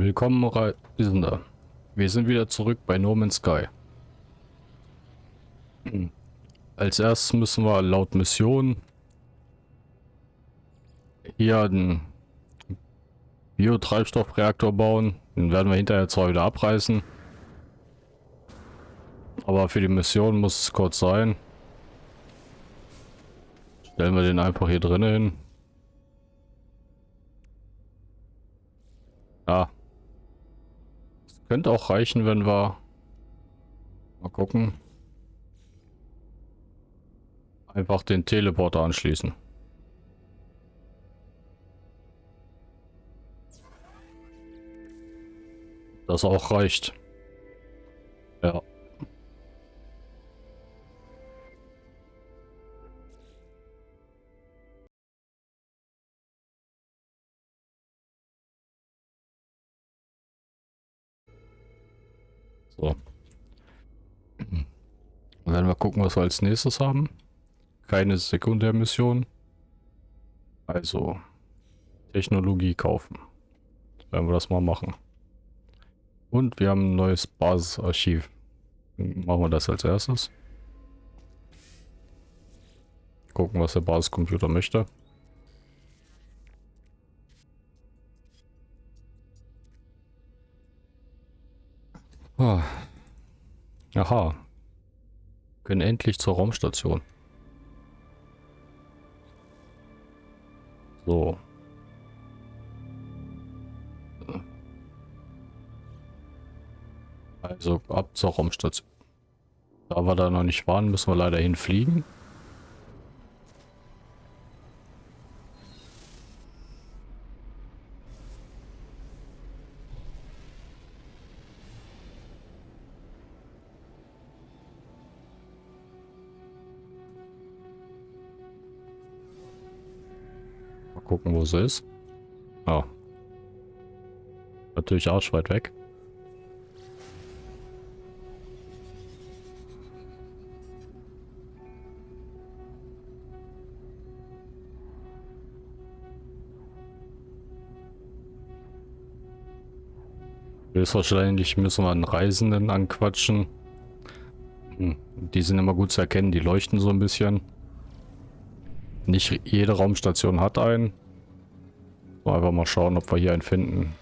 Willkommen Reisender. Wir sind wieder zurück bei No Man's Sky. Als erstes müssen wir laut Mission hier einen Biotreibstoffreaktor bauen. Den werden wir hinterher zwar wieder abreißen. Aber für die Mission muss es kurz sein. Stellen wir den einfach hier drinnen hin. Ja. Könnte auch reichen, wenn wir... Mal gucken. Einfach den Teleporter anschließen. Das auch reicht. Ja. So. Dann werden wir gucken, was wir als nächstes haben. Keine Sekundärmission. Also Technologie kaufen. Werden wir das mal machen. Und wir haben ein neues Basisarchiv. Machen wir das als erstes. Gucken, was der Basiscomputer möchte. Ah. Aha. Können endlich zur Raumstation. So. Also ab zur Raumstation. Da wir da noch nicht waren, müssen wir leider hinfliegen. Wo sie ist. Ah. Natürlich arschweit weg. Höchstwahrscheinlich müssen wir einen Reisenden anquatschen. Hm, die sind immer gut zu erkennen, die leuchten so ein bisschen. Nicht jede Raumstation hat einen. So, einfach mal schauen, ob wir hier einen finden.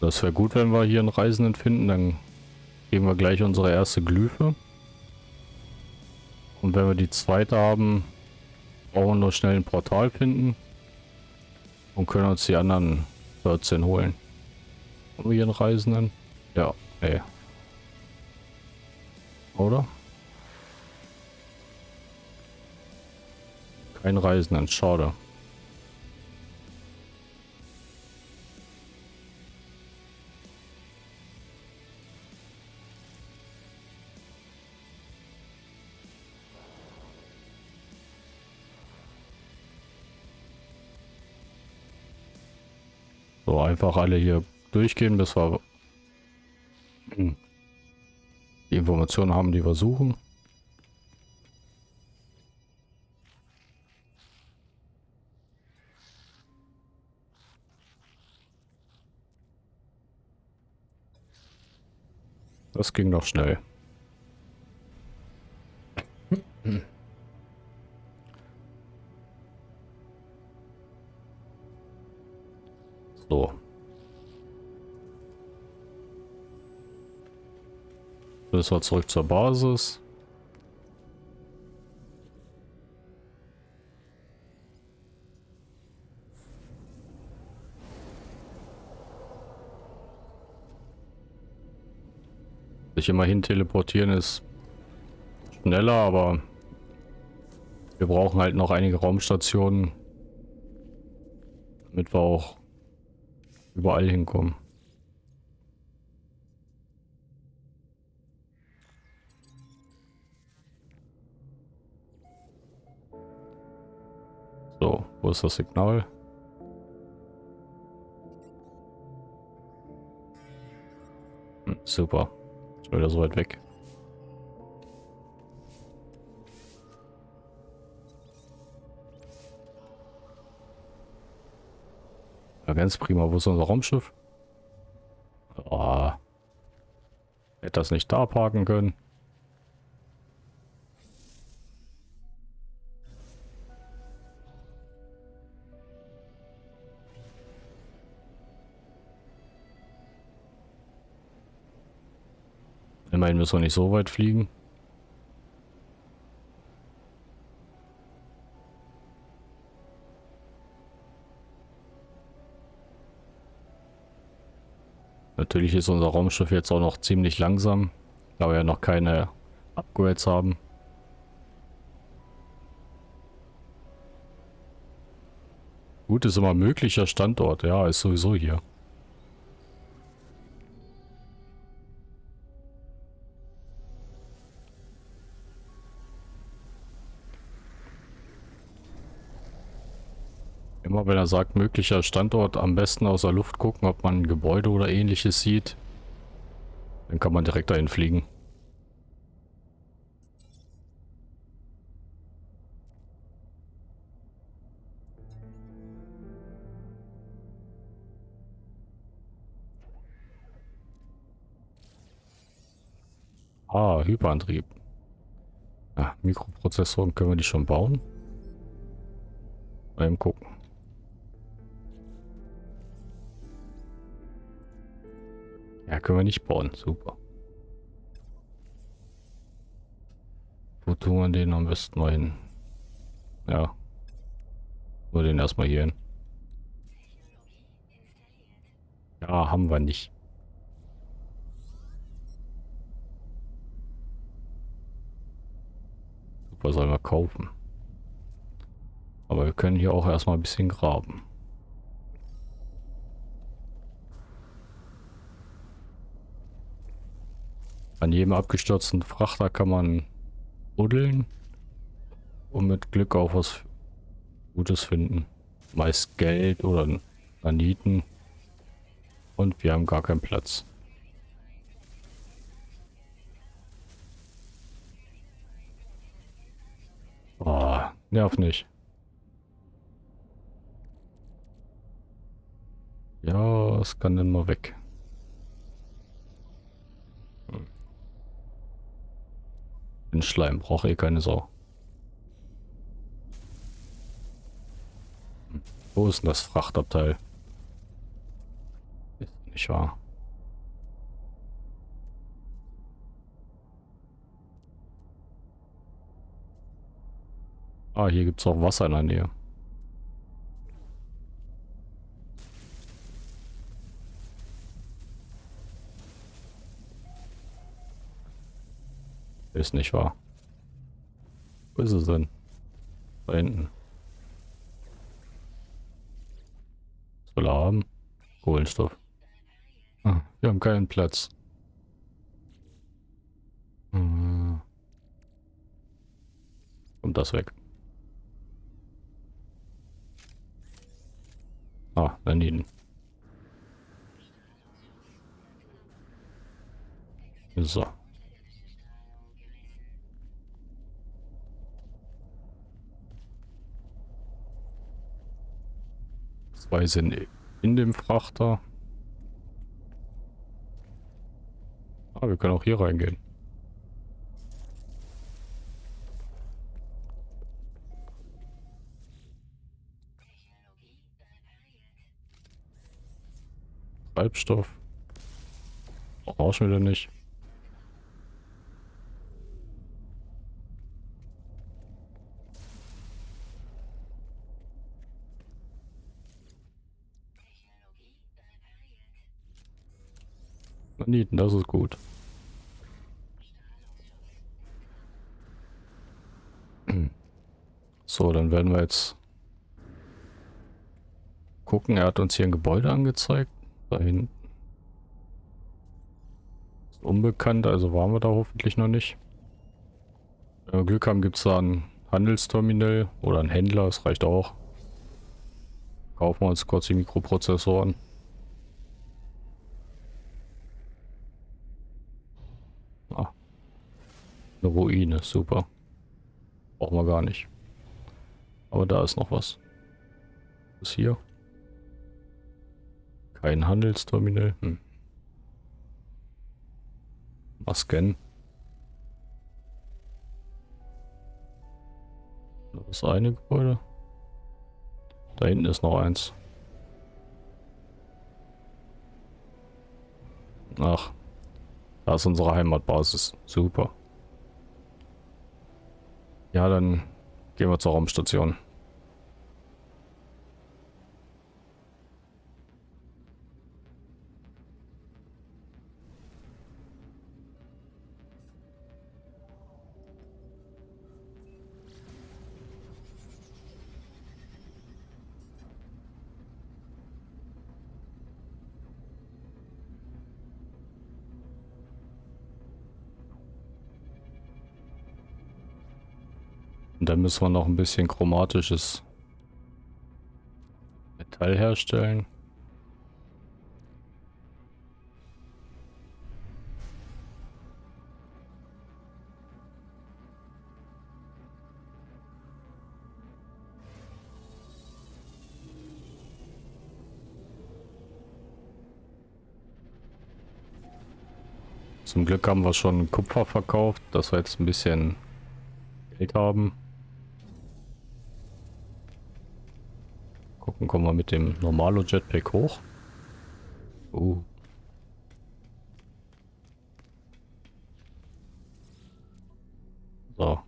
Das wäre gut, wenn wir hier einen Reisenden finden. Dann geben wir gleich unsere erste Glyphe. Und wenn wir die zweite haben, brauchen nur schnell ein Portal finden. Und können uns die anderen 14 holen. Haben wir hier einen Reisenden? Ja, ey. Oder? Kein Reisenden, schade. Einfach alle hier durchgehen, bis wir hm, die Informationen haben, die wir suchen. Das ging doch schnell. So. Wir zurück zur Basis. Sich immerhin teleportieren ist schneller, aber wir brauchen halt noch einige Raumstationen, damit wir auch überall hinkommen. Wo ist das Signal? Hm, super. Ist wieder so weit weg. Ja, ganz prima. Wo ist unser Raumschiff? Ah. Hätte das nicht da parken können. Immerhin müssen wir nicht so weit fliegen. Natürlich ist unser Raumschiff jetzt auch noch ziemlich langsam, da wir ja noch keine Upgrades haben. Gut ist immer möglicher Standort, ja, ist sowieso hier. Immer wenn er sagt, möglicher Standort, am besten aus der Luft gucken, ob man ein Gebäude oder ähnliches sieht. Dann kann man direkt dahin fliegen. Ah, Hyperantrieb. Ja, Mikroprozessoren können wir die schon bauen? Mal gucken. Ja, können wir nicht bauen. Super. Wo tun wir den am besten mal hin? Ja. Nur den erstmal hier hin. Ja, haben wir nicht. Super, sollen wir kaufen. Aber wir können hier auch erstmal ein bisschen graben. An jedem abgestürzten Frachter kann man buddeln und mit Glück auch was Gutes finden. Meist Geld oder Naniten. Und wir haben gar keinen Platz. Oh, nerv nicht. Ja, es kann dann mal weg. Schleim braucht eh keine Sau. Wo ist denn das Frachtabteil? Ist nicht wahr. Ah, hier gibt es auch Wasser in der Nähe. Ist nicht wahr. Wo ist es denn? Da hinten. Will er haben? Kohlenstoff. Ah, wir haben keinen Platz. Hm. Kommt das weg. Ah, daneben. So. Zwei sind in dem Frachter. Ah, wir können auch hier reingehen. Treibstoff. Brauchen wir denn nicht. Planeten, das ist gut. So, dann werden wir jetzt gucken. Er hat uns hier ein Gebäude angezeigt. Da hinten. Ist unbekannt, also waren wir da hoffentlich noch nicht. Wenn wir Glück haben, gibt es da ein Handelsterminal oder ein Händler, das reicht auch. Kaufen wir uns kurz die Mikroprozessoren. Eine Ruine, super. Brauchen wir gar nicht. Aber da ist noch was. Was ist hier? Kein Handelsterminal. Hm. Mal scannen. Das eine Gebäude. Da hinten ist noch eins. Ach, da ist unsere Heimatbasis. Super. Ja, dann gehen wir zur Raumstation. Müssen wir noch ein bisschen chromatisches Metall herstellen. Zum Glück haben wir schon Kupfer verkauft, dass wir jetzt ein bisschen Geld haben. Gucken, kommen wir mit dem Normalo Jetpack hoch. Uh. So.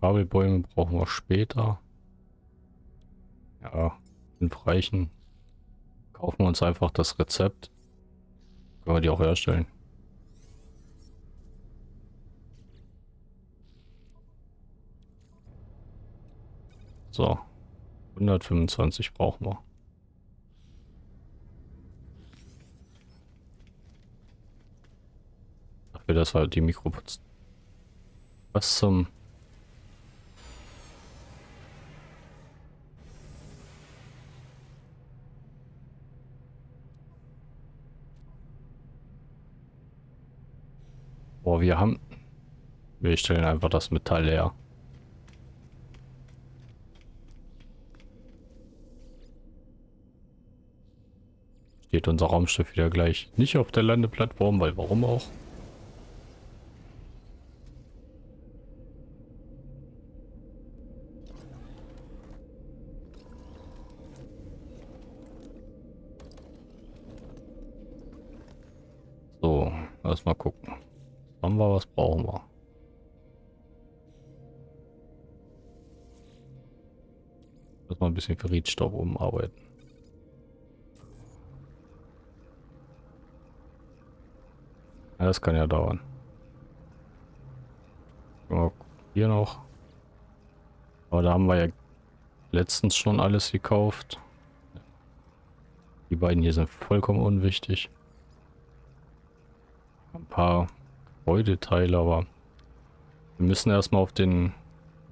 Kabelbäume brauchen wir später. Ja, fünf reichen. Kaufen wir uns einfach das Rezept. Können wir die auch herstellen. So. 125 brauchen wir. Dafür, dass halt die Mikro... Was zum... Boah, wir haben... Wir stellen einfach das Metall leer. Steht unser Raumschiff wieder gleich nicht auf der Landeplattform, weil warum auch? So, lass mal gucken. Haben wir, was brauchen wir? Lass mal ein bisschen Ferritstoff umarbeiten. Ja, das kann ja dauern. Hier noch. Aber da haben wir ja letztens schon alles gekauft. Die beiden hier sind vollkommen unwichtig. Ein paar Gebäudeteile, aber wir müssen erstmal auf den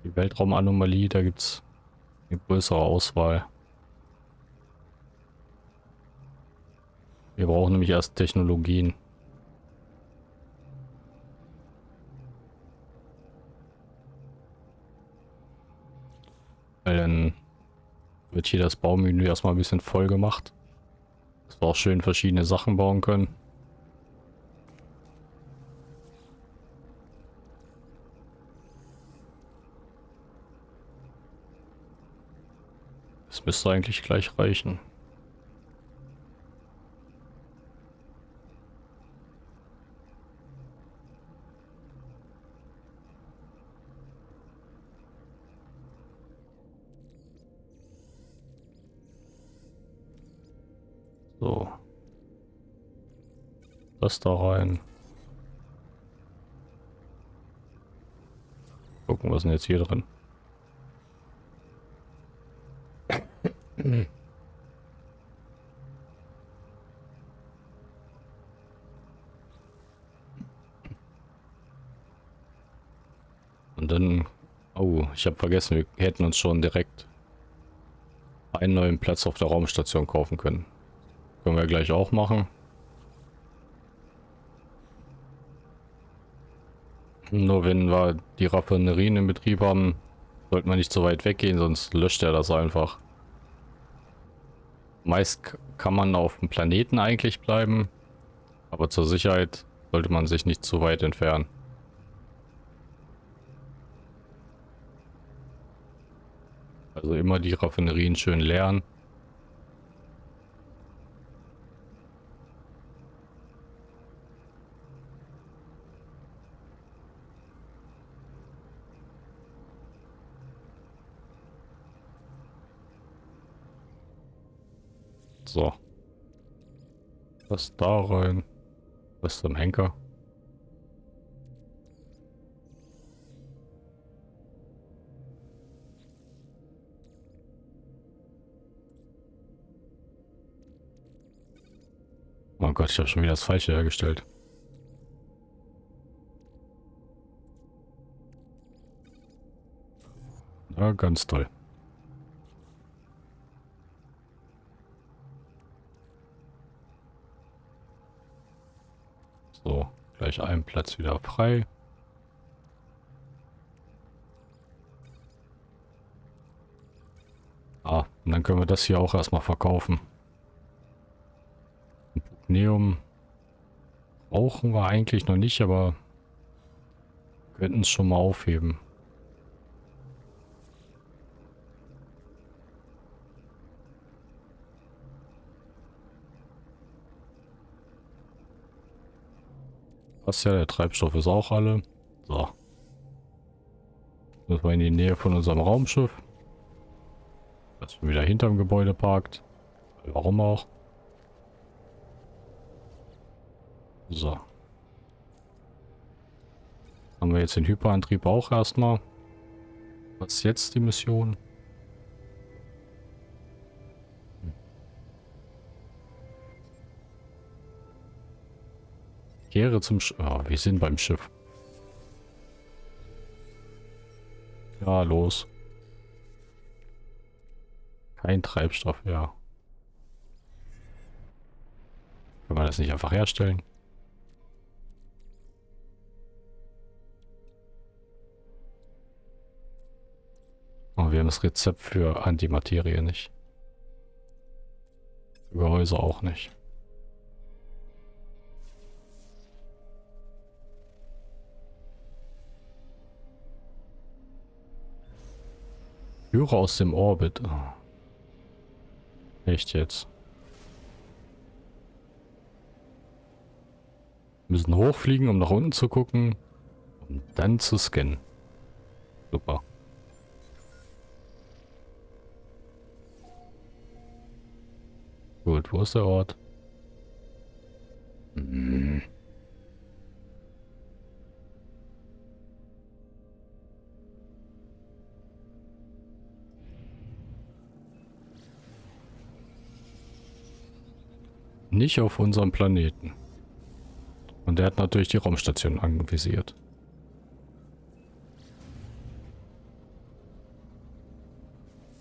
die Weltraumanomalie, da gibt es eine größere Auswahl. Wir brauchen nämlich erst Technologien. Weil dann wird hier das Baumenü erstmal ein bisschen voll gemacht. Dass wir auch schön verschiedene Sachen bauen können. Das müsste eigentlich gleich reichen. So. Das da rein. Gucken, was ist denn jetzt hier drin? Und dann... Oh, ich habe vergessen, wir hätten uns schon direkt einen neuen Platz auf der Raumstation kaufen können. Können wir gleich auch machen. Nur wenn wir die Raffinerien in Betrieb haben, sollte man nicht so weit weggehen, sonst löscht er das einfach. Meist kann man auf dem Planeten eigentlich bleiben, aber zur Sicherheit sollte man sich nicht zu weit entfernen. Also immer die Raffinerien schön leeren. So. Was da rein? Was zum Henker? Oh Gott, ich habe schon wieder das Falsche hergestellt. Ja, ganz toll. So, gleich einen Platz wieder frei. Ah, und dann können wir das hier auch erstmal verkaufen. Neum brauchen wir eigentlich noch nicht, aber könnten es schon mal aufheben. Passt ja, der Treibstoff ist auch alle. So. Das war in die Nähe von unserem Raumschiff. Das wieder hinterm Gebäude parkt. Warum auch? So. Haben wir jetzt den Hyperantrieb auch erstmal. Was ist jetzt die Mission? Kehre zum Sch oh, wir sind beim Schiff. Ja, los. Kein Treibstoff, ja. Können wir das nicht einfach herstellen? Oh, wir haben das Rezept für Antimaterie nicht. Gehäuse auch nicht. Führer aus dem Orbit. Oh. Echt jetzt? Wir müssen hochfliegen, um nach unten zu gucken. Um dann zu scannen. Super. Gut, wo ist der Ort? Hm. Nicht auf unserem Planeten. Und der hat natürlich die Raumstation anvisiert.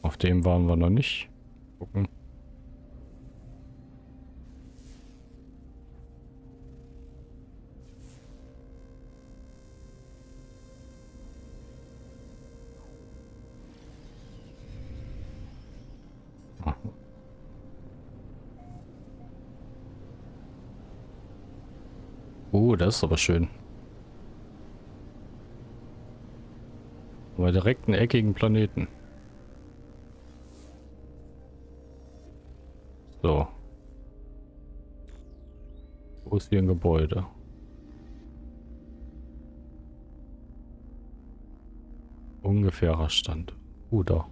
Auf dem waren wir noch nicht. Gucken. Oh, das ist aber schön. Aber direkt einen eckigen Planeten. So. Wo ist hier ein Gebäude? Ungefährer Stand. Uh, da.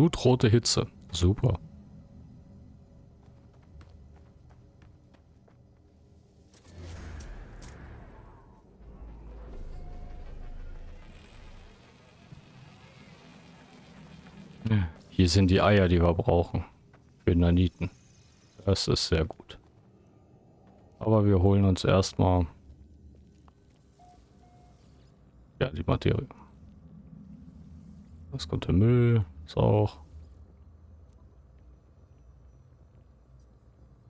Blutrote Hitze. Super. Hier sind die Eier, die wir brauchen. Für Naniten. Das ist sehr gut. Aber wir holen uns erstmal ja die Materie. Das kommt der Müll, auch.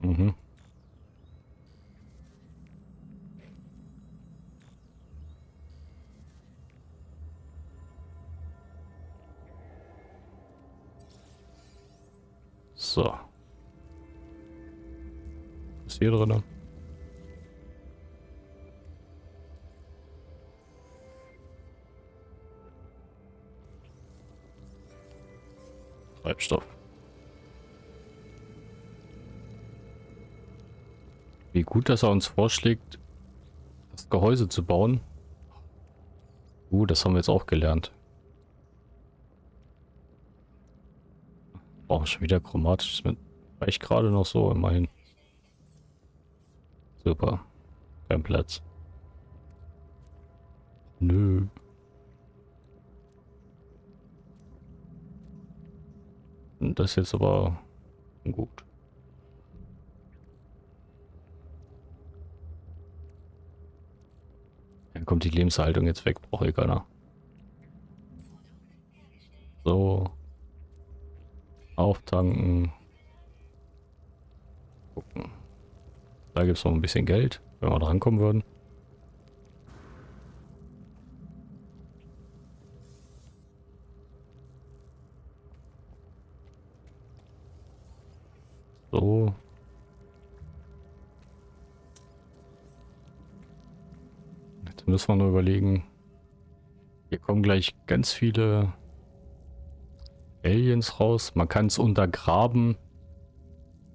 Mhm. So. Was ist hier drin? Treibstoff. Wie gut, dass er uns vorschlägt, das Gehäuse zu bauen. Uh, das haben wir jetzt auch gelernt. Brauchen schon wieder chromatisch. Das reicht gerade noch so, immerhin. Super. Kein Platz. Nö. Das ist jetzt aber gut. Dann kommt die Lebenshaltung jetzt weg, brauche ich keiner. So. Auftanken. Gucken. Da gibt es noch ein bisschen Geld, wenn wir drankommen würden. So. Jetzt müssen wir nur überlegen. Hier kommen gleich ganz viele Aliens raus. Man kann es untergraben.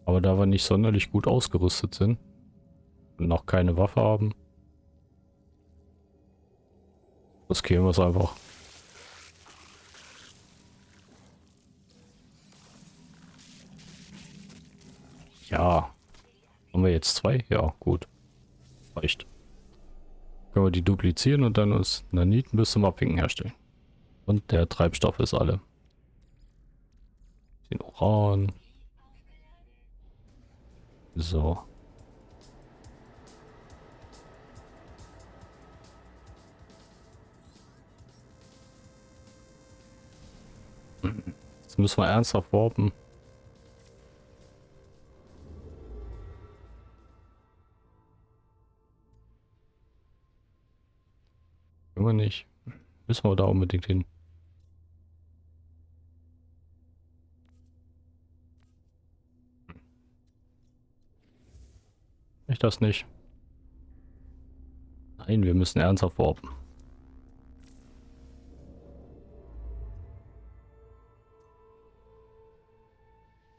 Aber da wir nicht sonderlich gut ausgerüstet sind und noch keine Waffe haben, riskieren wir es einfach. Ja. Haben wir jetzt zwei? Ja, gut. Reicht. Können wir die duplizieren und dann uns Naniten bis zum Abwinken herstellen. Und der Treibstoff ist alle. Den Uran. So. Jetzt müssen wir ernsthaft warpen. Immer nicht. Müssen wir da unbedingt hin. Ich das nicht. Nein, wir müssen ernsthaft warpen.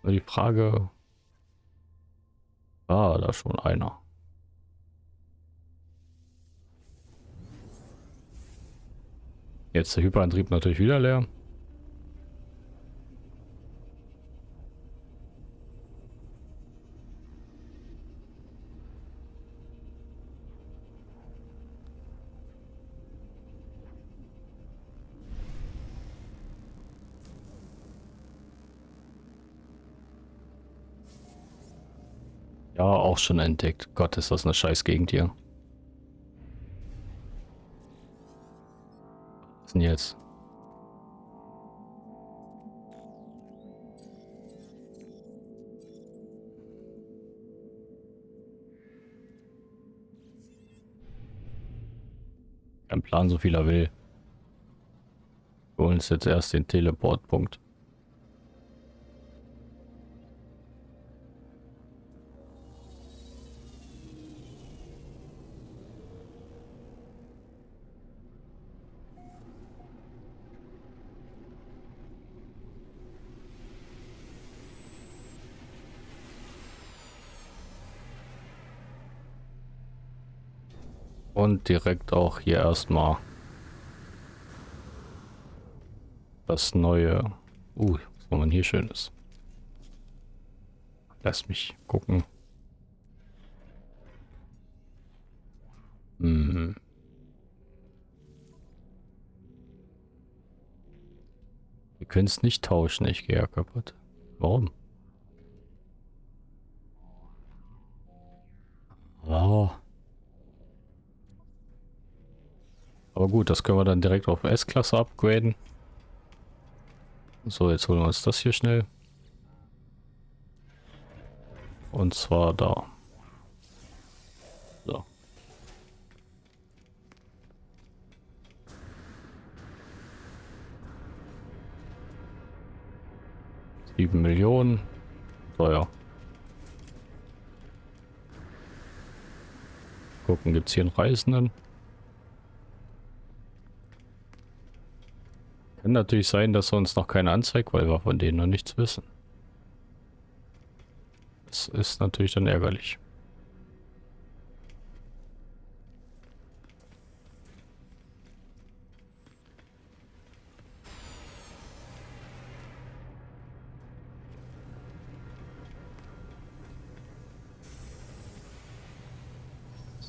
Die Frage... Ah, da schon einer. Jetzt der Hyperantrieb natürlich wieder leer. Ja, auch schon entdeckt. Gott, ist das eine scheiß Gegend hier. Was denn jetzt? Kein Plan, so viel er will. Wir holen uns jetzt erst den Teleportpunkt. Und direkt auch hier erstmal das neue. Uh, was man hier schön ist. Lass mich gucken. Hm. Wir können es nicht tauschen, ich gehe ja kaputt. Warum? Aber gut, das können wir dann direkt auf S-Klasse upgraden. So, jetzt holen wir uns das hier schnell. Und zwar da. So. Sieben Millionen. Teuer. Gucken, gibt es hier einen Reisenden? Kann natürlich sein, dass er uns noch keine anzeigt, weil wir von denen noch nichts wissen. Das ist natürlich dann ärgerlich.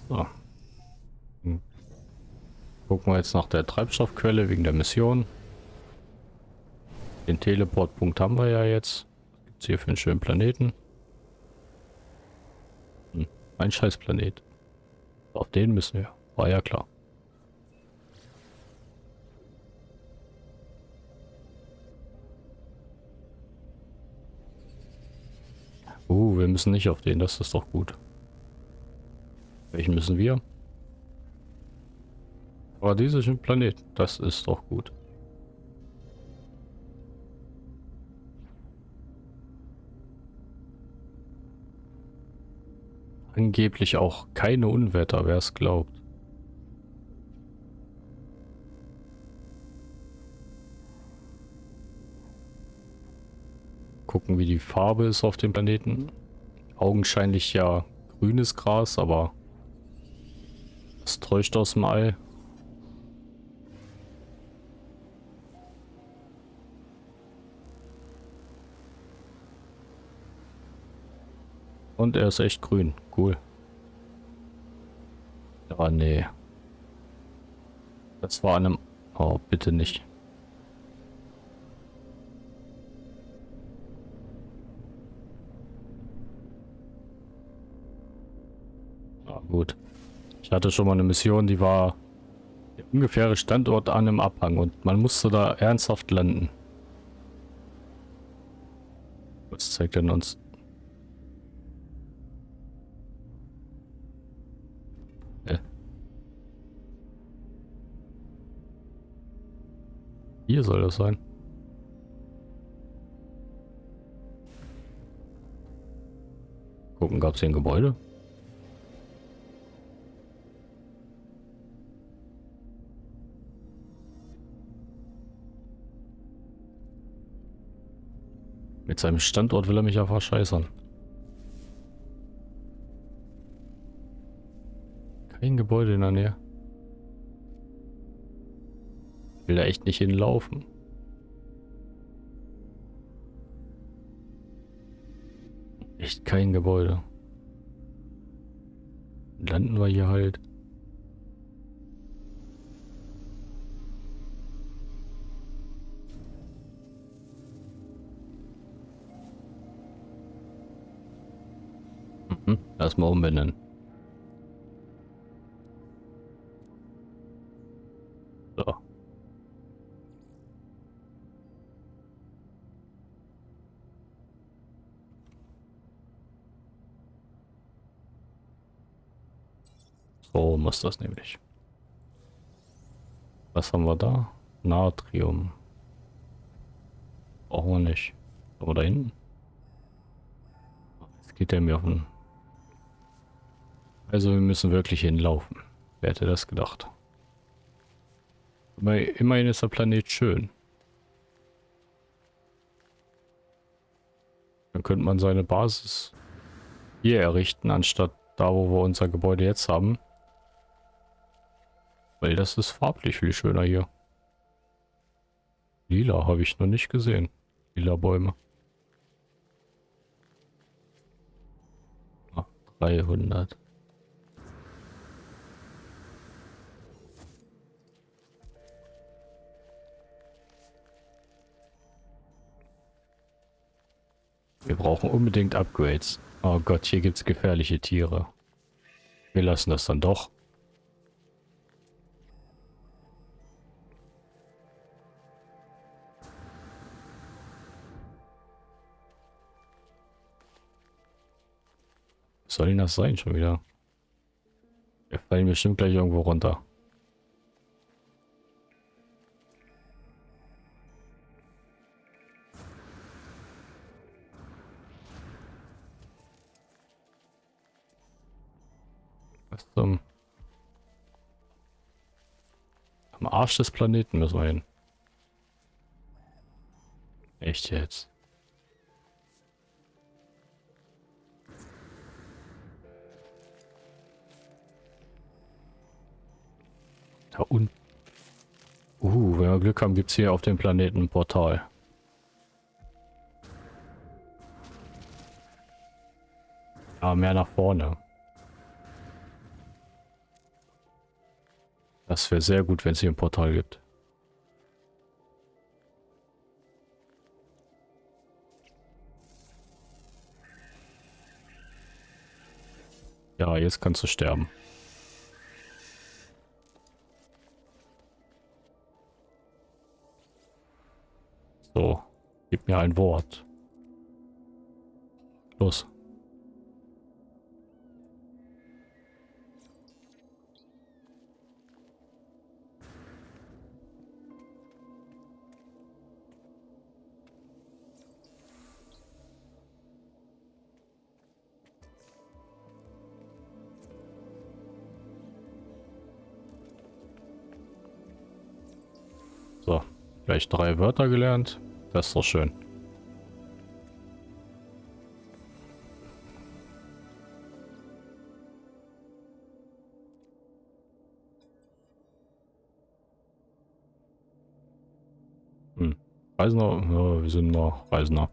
So. Hm. Gucken wir jetzt nach der Treibstoffquelle wegen der Mission. Den Teleportpunkt haben wir ja jetzt. Was gibt es hier für einen schönen Planeten? Hm, ein Scheißplanet. Auf den müssen wir. War ja klar. Uh, wir müssen nicht auf den, das ist doch gut. Welchen müssen wir? Dieser Planet, das ist doch gut. Angeblich auch keine Unwetter, wer es glaubt. Gucken, wie die Farbe ist auf dem Planeten. Augenscheinlich ja grünes Gras, aber das täuscht aus dem All. Und er ist echt grün. Cool. Ja, nee. Das war einem... Oh, bitte nicht. Ah, gut. Ich hatte schon mal eine Mission, die war der ungefähre Standort an einem Abhang und man musste da ernsthaft landen. Was zeigt denn uns? Hier soll das sein. Gucken, gab es hier ein Gebäude? Mit seinem Standort will er mich ja verscheißern. Kein Gebäude in der Nähe. Will da echt nicht hinlaufen. Echt kein Gebäude. Landen wir hier halt. Mhm, erstmal umbenennen. So muss das nämlich. Was haben wir da? Natrium. Brauchen wir nicht. Aber da hinten? Jetzt geht der mir auf den... Also wir müssen wirklich hinlaufen. Wer hätte das gedacht? Immerhin ist der Planet schön. Dann könnte man seine Basis hier errichten, anstatt da, wo wir unser Gebäude jetzt haben. Weil das ist farblich viel schöner hier. Lila habe ich noch nicht gesehen. Lila Bäume. Ah, 300. Wir brauchen unbedingt Upgrades. Oh Gott, hier gibt es gefährliche Tiere. Wir lassen das dann doch. Was soll denn das sein schon wieder? Wir fallen bestimmt gleich irgendwo runter. Was zum... Am Arsch des Planeten müssen wir hin. Echt jetzt? Da unten. Uh, wenn wir Glück haben, gibt es hier auf dem Planeten ein Portal. Ja, mehr nach vorne. Das wäre sehr gut, wenn es hier ein Portal gibt. Ja, jetzt kannst du sterben. So, gib mir ein Wort. Los. So, gleich drei Wörter gelernt. Das ist doch schön. Hm. Reisender, ja, wir sind noch Reisender.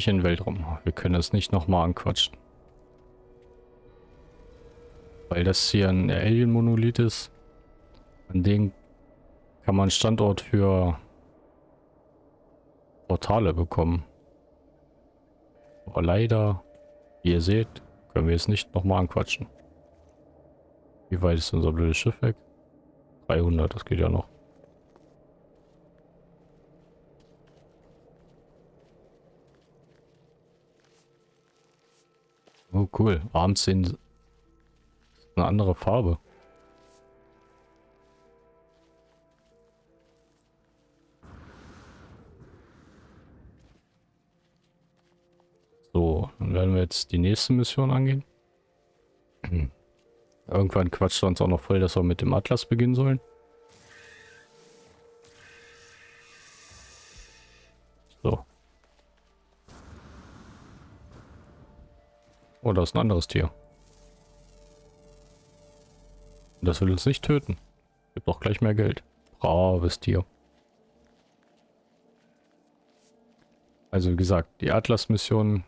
Dich in den Weltraum. Wir können es nicht nochmal anquatschen. Weil das hier ein Alien-Monolith ist. An dem kann man Standort für Portale bekommen. Aber leider, wie ihr seht, können wir es nicht nochmal anquatschen. Wie weit ist unser blödes Schiff weg? 300, das geht ja noch. Oh cool, abends sehen eine andere Farbe. So, dann werden wir jetzt die nächste Mission angehen. Irgendwann quatscht er uns auch noch voll, dass wir mit dem Atlas beginnen sollen. Oh, da ist ein anderes Tier. Das will uns nicht töten. Gibt auch gleich mehr Geld. Braves Tier. Also wie gesagt, die Atlas-Mission,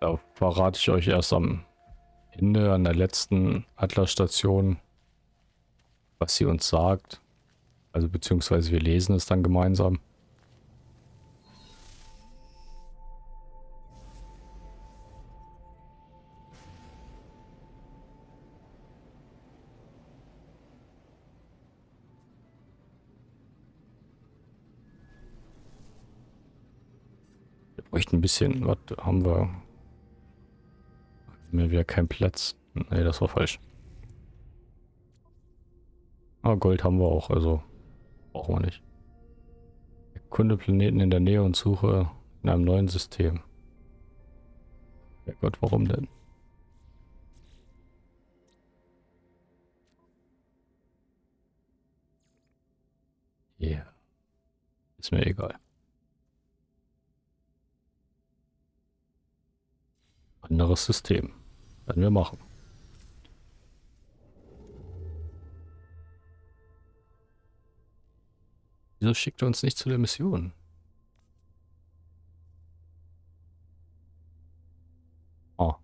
da verrate ich euch erst am Ende an der letzten Atlas-Station, was sie uns sagt. Also beziehungsweise wir lesen es dann gemeinsam. Bräuchten ein bisschen, was haben wir? Mir wieder kein Platz. Ne, das war falsch. Ah, Gold haben wir auch, also brauchen wir nicht. Kunde Planeten in der Nähe und suche in einem neuen System. Ja Gott, warum denn? Ja. Yeah. Ist mir egal. Anderes System. Werden wir machen. Wieso schickt er uns nicht zu der Mission? Oh.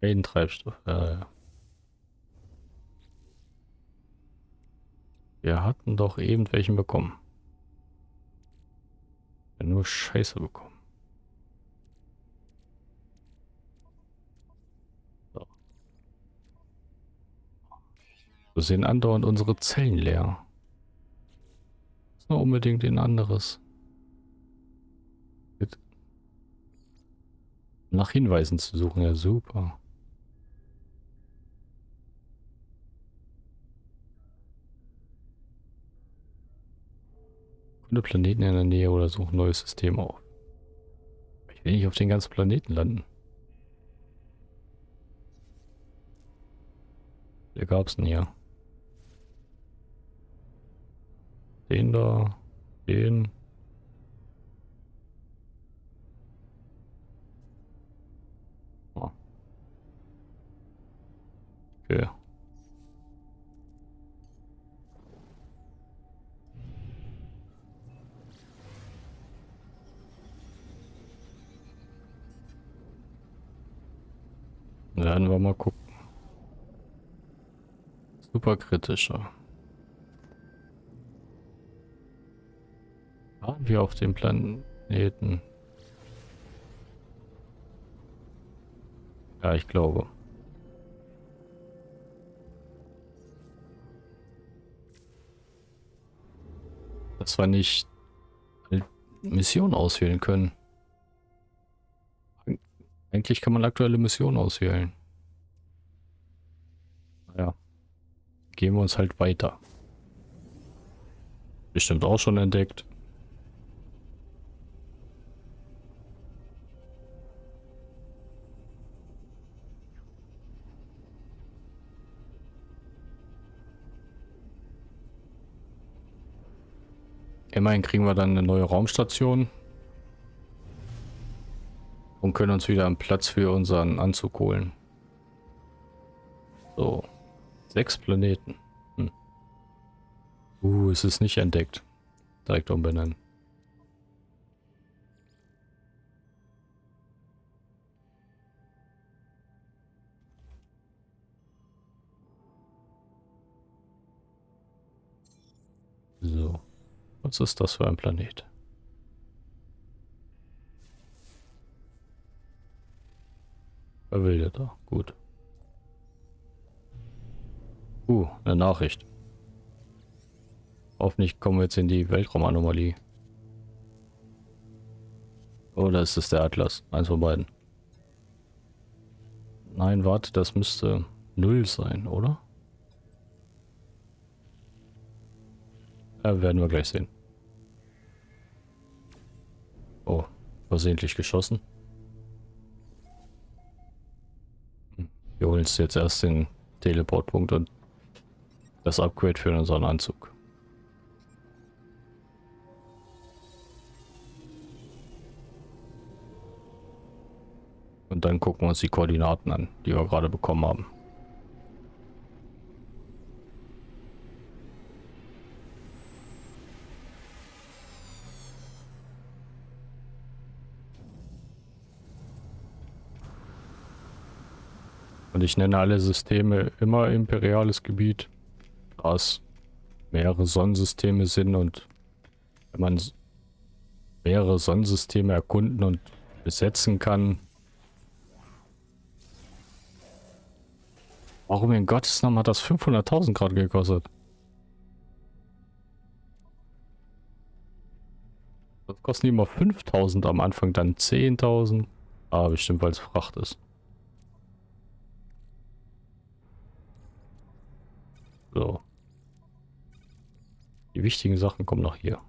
Ein Treibstoff. Äh, wir hatten doch eben welchen bekommen. Ja, nur Scheiße bekommen. So. Wir sehen andauernd unsere Zellen leer. Ist nur unbedingt ein anderes. Nach Hinweisen zu suchen, ja super. Kunde Planeten in der Nähe oder suche ein neues System auf. Ich will nicht auf den ganzen Planeten landen. Der gab's denn hier? Den da, den. Oh. Okay. Werden wir mal gucken. Super kritischer. Wir auf dem Planeten? Ja, ich glaube. Dass wir nicht Mission auswählen können. Eigentlich kann man aktuelle Missionen auswählen. Naja. Gehen wir uns halt weiter. Bestimmt auch schon entdeckt. Immerhin kriegen wir dann eine neue Raumstation. Und können uns wieder einen Platz für unseren Anzug holen. So. Sechs Planeten. Hm. Uh, es ist nicht entdeckt. Direkt umbenennen. So. Was ist das für ein Planet? Verwildeter, gut. Uh, eine Nachricht. Hoffentlich kommen wir jetzt in die Weltraumanomalie. Oder ist es der Atlas? Eins von beiden. Nein, warte, das müsste null sein, oder? Ja, werden wir gleich sehen. Oh, versehentlich geschossen. Wir holen uns jetzt erst den Teleportpunkt und das Upgrade für unseren Anzug. Und dann gucken wir uns die Koordinaten an, die wir gerade bekommen haben. Und ich nenne alle Systeme immer imperiales Gebiet, da es mehrere Sonnensysteme sind und wenn man mehrere Sonnensysteme erkunden und besetzen kann. Warum in Gottes Namen hat das 500.000 gerade gekostet? Das kostet immer 5.000 am Anfang, dann 10.000. Ah, bestimmt, weil es Fracht ist. So. Die wichtigen Sachen kommen noch hier.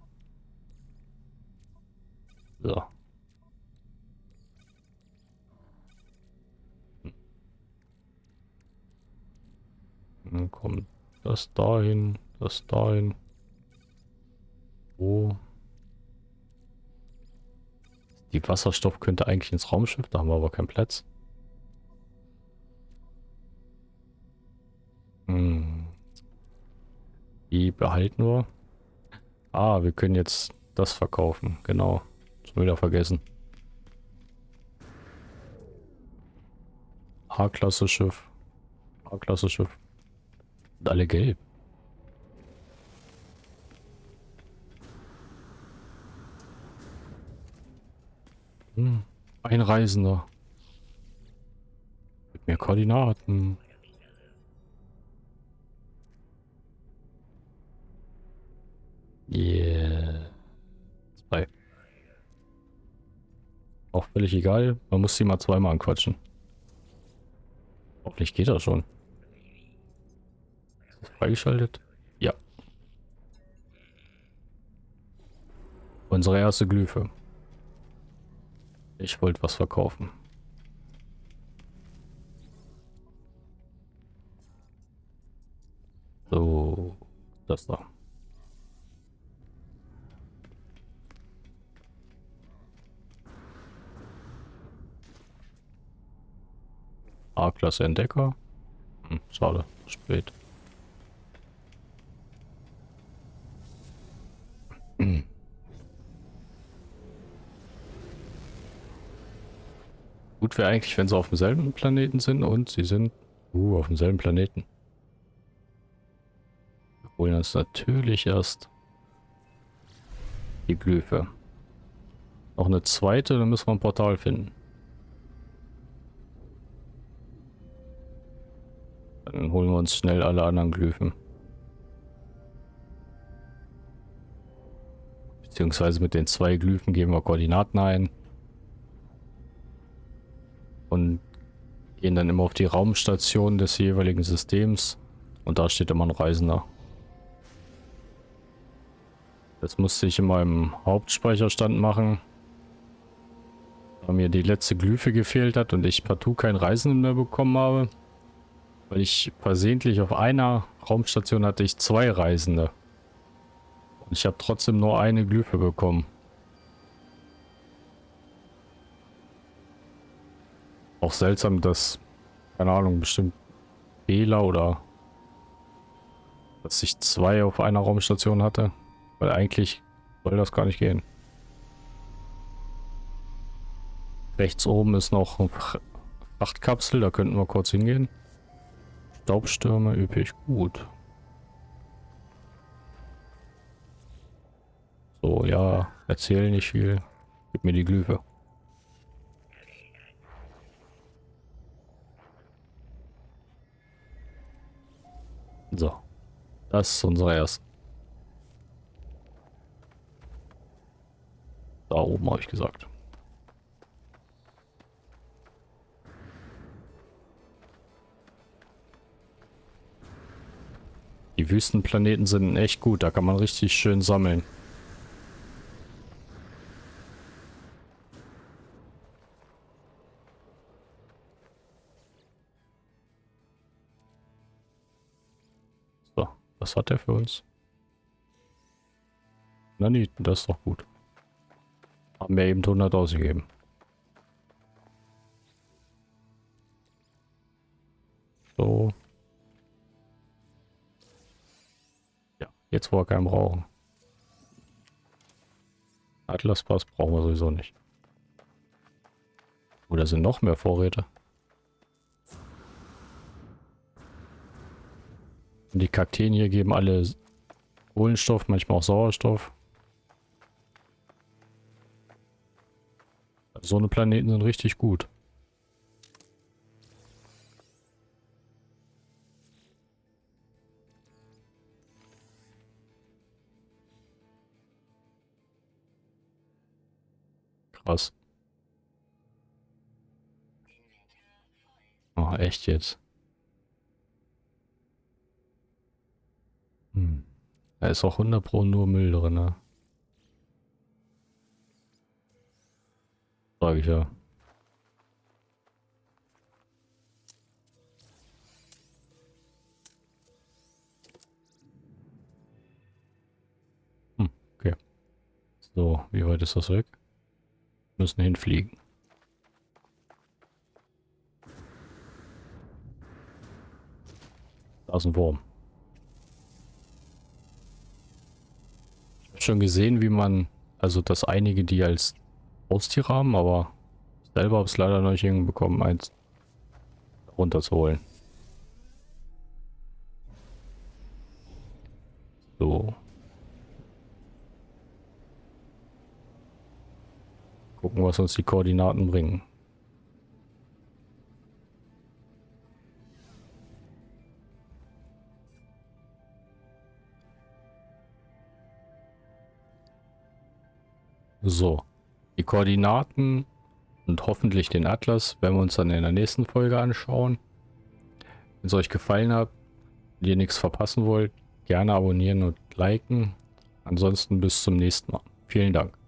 So. Dann kommt das dahin, das dahin. Wo? Die Wasserstoff könnte eigentlich ins Raumschiff, da haben wir aber keinen Platz. Hm. Die behalten wir. Ah, wir können jetzt das verkaufen. Genau. Schon wieder vergessen. A-Klasse Schiff. A-Klasse Schiff. Und alle gelb. Hm, ein Reisender. Mit mehr Koordinaten. Yeah. Zwei. Auch völlig egal. Man muss sie mal zweimal anquatschen. Hoffentlich geht das schon. Ist das freigeschaltet? Ja. Unsere erste Glyphe. Ich wollte was verkaufen. So, das da. A-Klasse Entdecker. Hm, schade, spät. Gut wäre eigentlich, wenn sie auf demselben Planeten sind und sie sind uh, auf demselben Planeten. Wir holen uns natürlich erst die Glyphe. Noch eine zweite, dann müssen wir ein Portal finden. Dann holen wir uns schnell alle anderen Glyphen. Beziehungsweise mit den zwei Glyphen geben wir Koordinaten ein. Und gehen dann immer auf die Raumstation des jeweiligen Systems. Und da steht immer ein Reisender. Das musste ich in meinem Hauptspeicherstand machen. Da mir die letzte Glyphe gefehlt hat und ich partout keinen Reisenden mehr bekommen habe. Weil ich versehentlich auf einer Raumstation hatte ich zwei Reisende. Und ich habe trotzdem nur eine Glyphe bekommen. Auch seltsam, dass, keine Ahnung, bestimmt Fehler oder dass ich zwei auf einer Raumstation hatte. Weil eigentlich soll das gar nicht gehen. Rechts oben ist noch eine Frachtkapsel, da könnten wir kurz hingehen. Staubstürme üppig gut. So, ja, erzähl nicht viel. Gib mir die Glyphe. So. Das ist unsere erste. Da oben habe ich gesagt. Die Wüstenplaneten sind echt gut, da kann man richtig schön sammeln. So, was hat er für uns? Na nie, das ist doch gut. Haben wir eben 100 ausgegeben. So. Jetzt, wo wir keinen brauchen. Atlaspass brauchen wir sowieso nicht. Oder sind noch mehr Vorräte? Und die Kakteen hier geben alle Kohlenstoff, manchmal auch Sauerstoff. So eine Planeten sind richtig gut. Krass. Oh, echt jetzt? Hm. Da ist auch 100 Pro nur Müll drin, ne? Sag ich ja. Hm, okay. So, wie weit ist das weg? Müssen hinfliegen. Da ist ein Wurm. Ich habe schon gesehen, wie man, also dass einige die als Haustier haben, aber selber habe es leider noch nicht hinbekommen, eins runterzuholen. Gucken, was uns die Koordinaten bringen. So, die Koordinaten und hoffentlich den Atlas werden wir uns dann in der nächsten Folge anschauen. Wenn es euch gefallen hat und ihr nichts verpassen wollt, gerne abonnieren und liken. Ansonsten bis zum nächsten Mal. Vielen Dank.